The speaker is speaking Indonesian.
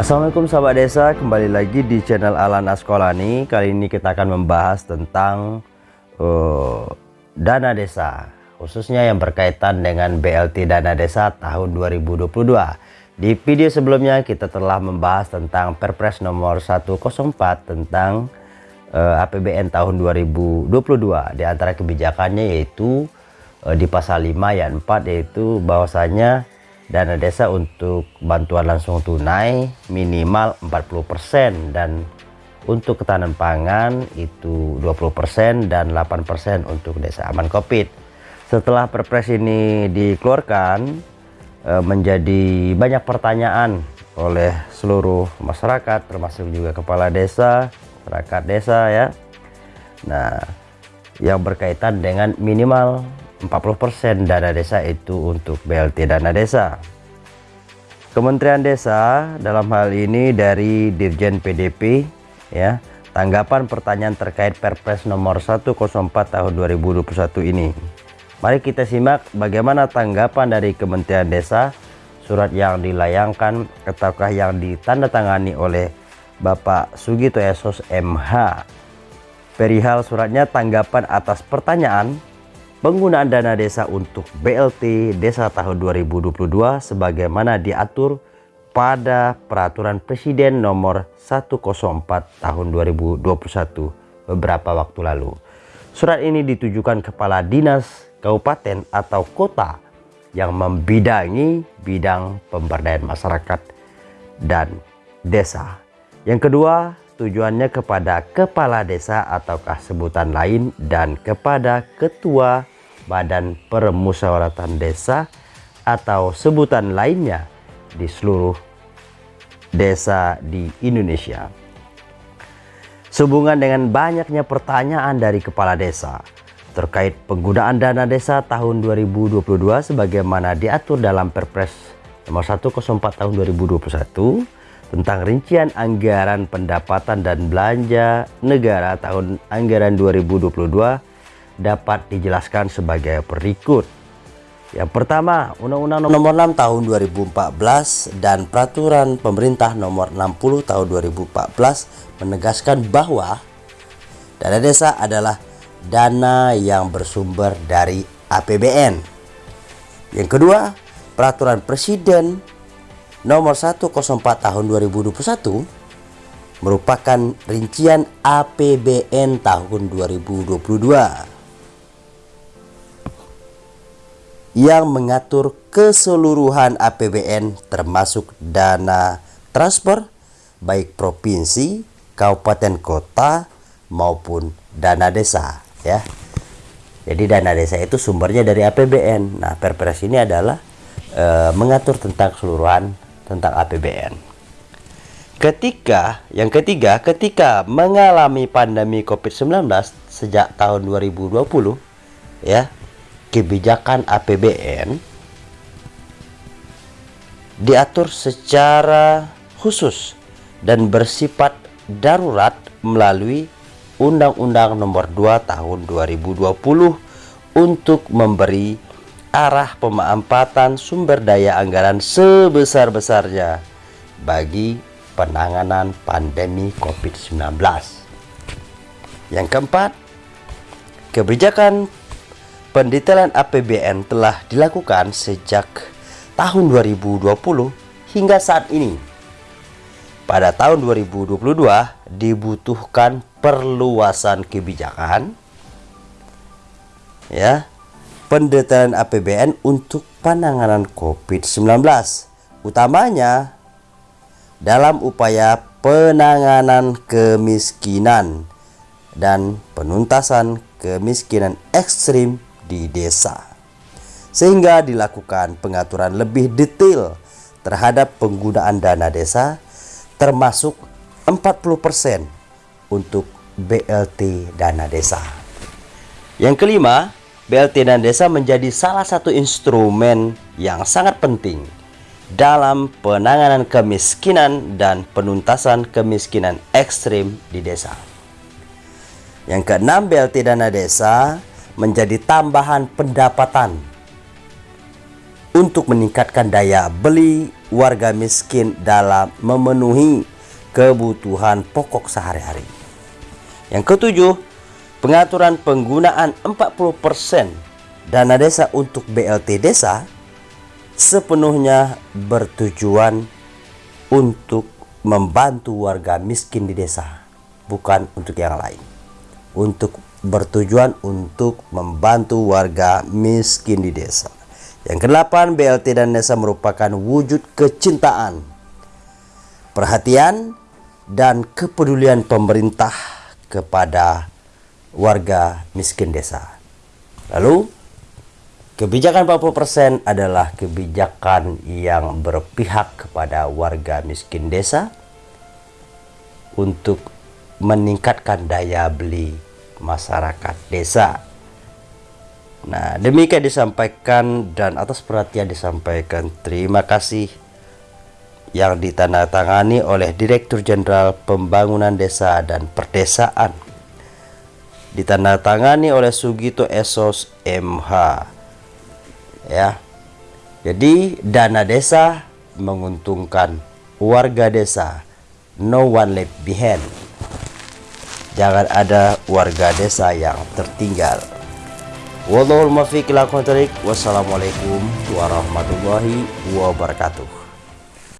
Assalamualaikum sahabat desa. Kembali lagi di channel Alana Sekolani kali ini kita akan membahas tentang uh, dana desa khususnya yang berkaitan dengan BLT dana desa tahun 2022 di video sebelumnya kita telah membahas tentang Perpres nomor 104 tentang uh, eh, APBN tahun 2022 di antara kebijakannya yaitu uh, di pasal 5 ayat 4 yaitu bahwasanya dana desa untuk bantuan langsung tunai minimal 40% dan untuk ketahanan pangan itu 20% dan 8% untuk desa aman covid setelah perpres ini dikeluarkan e, menjadi banyak pertanyaan oleh seluruh masyarakat termasuk juga kepala desa masyarakat desa ya. Nah yang berkaitan dengan minimal 40% dana desa itu untuk BLT dana desa. Kementerian Desa dalam hal ini dari Dirjen PDP ya, tanggapan pertanyaan terkait Perpres nomor 104 tahun 2021 ini. Mari kita simak bagaimana tanggapan dari Kementerian Desa surat yang dilayangkan ataukah yang ditandatangani oleh Bapak Sugito Esos MH. Perihal suratnya tanggapan atas pertanyaan penggunaan dana desa untuk BLT Desa tahun 2022 sebagaimana diatur pada Peraturan Presiden Nomor 104 Tahun 2021 beberapa waktu lalu. Surat ini ditujukan Kepala Dinas Kabupaten atau Kota yang membidangi bidang pemberdayaan masyarakat dan desa. Yang kedua, tujuannya kepada kepala desa ataukah sebutan lain dan kepada ketua badan permusyawaratan desa atau sebutan lainnya di seluruh desa di Indonesia. Sehubungan dengan banyaknya pertanyaan dari kepala desa terkait penggunaan dana desa tahun 2022 sebagaimana diatur dalam Perpres nomor 104 tahun 2021 tentang rincian anggaran pendapatan dan belanja negara tahun anggaran 2022 dapat dijelaskan sebagai berikut. Yang pertama, Undang-Undang Nomor 6 Tahun 2014 dan Peraturan Pemerintah Nomor 60 Tahun 2014 menegaskan bahwa dana desa adalah dana yang bersumber dari APBN. Yang kedua, Peraturan Presiden nomor 104 tahun 2021 merupakan rincian APBN tahun 2022 yang mengatur keseluruhan APBN termasuk dana transfer baik provinsi, kabupaten kota maupun dana desa ya. Jadi dana desa itu sumbernya dari APBN. Nah, Perpres ini adalah e, mengatur tentang keseluruhan tentang APBN. Ketika yang ketiga, ketika mengalami pandemi COVID-19 sejak tahun 2020 ya, kebijakan APBN diatur secara khusus dan bersifat darurat melalui Undang-Undang Nomor 2 Tahun 2020 untuk memberi arah pemanfaatan sumber daya anggaran sebesar-besarnya bagi penanganan pandemi COVID-19. Yang keempat, kebijakan pendetailan APBN telah dilakukan sejak tahun 2020 hingga saat ini. Pada tahun 2022 dibutuhkan perluasan kebijakan ya pendetailan APBN untuk penanganan COVID-19 utamanya dalam upaya penanganan kemiskinan dan penuntasan kemiskinan ekstrim di desa sehingga dilakukan pengaturan lebih detail terhadap penggunaan dana desa termasuk 40% untuk BLT dana desa yang kelima BLT dan desa menjadi salah satu instrumen yang sangat penting dalam penanganan kemiskinan dan penuntasan kemiskinan ekstrim di desa. Yang keenam, BLT dana desa menjadi tambahan pendapatan untuk meningkatkan daya beli warga miskin dalam memenuhi kebutuhan pokok sehari-hari. Yang ketujuh, pengaturan penggunaan 40% dana desa untuk BLT desa sepenuhnya bertujuan untuk membantu warga miskin di desa, bukan untuk yang lain. Untuk bertujuan untuk membantu warga miskin di desa. Yang kedelapan, BLT dan desa merupakan wujud kecintaan, perhatian, dan kepedulian pemerintah kepada warga miskin desa. Lalu, kebijakan 40% adalah kebijakan yang berpihak kepada warga miskin desa untuk meningkatkan daya beli masyarakat desa Nah, demikian disampaikan dan atas perhatian disampaikan. Terima kasih yang ditandatangani oleh Direktur Jenderal Pembangunan Desa dan Perdesaan. Ditandatangani oleh Sugito Esos MH. Ya. Jadi, dana desa menguntungkan warga desa. No one left behind. Jangan ada warga desa yang tertinggal. Wallahul muwaffiq ila Wassalamualaikum warahmatullahi wabarakatuh.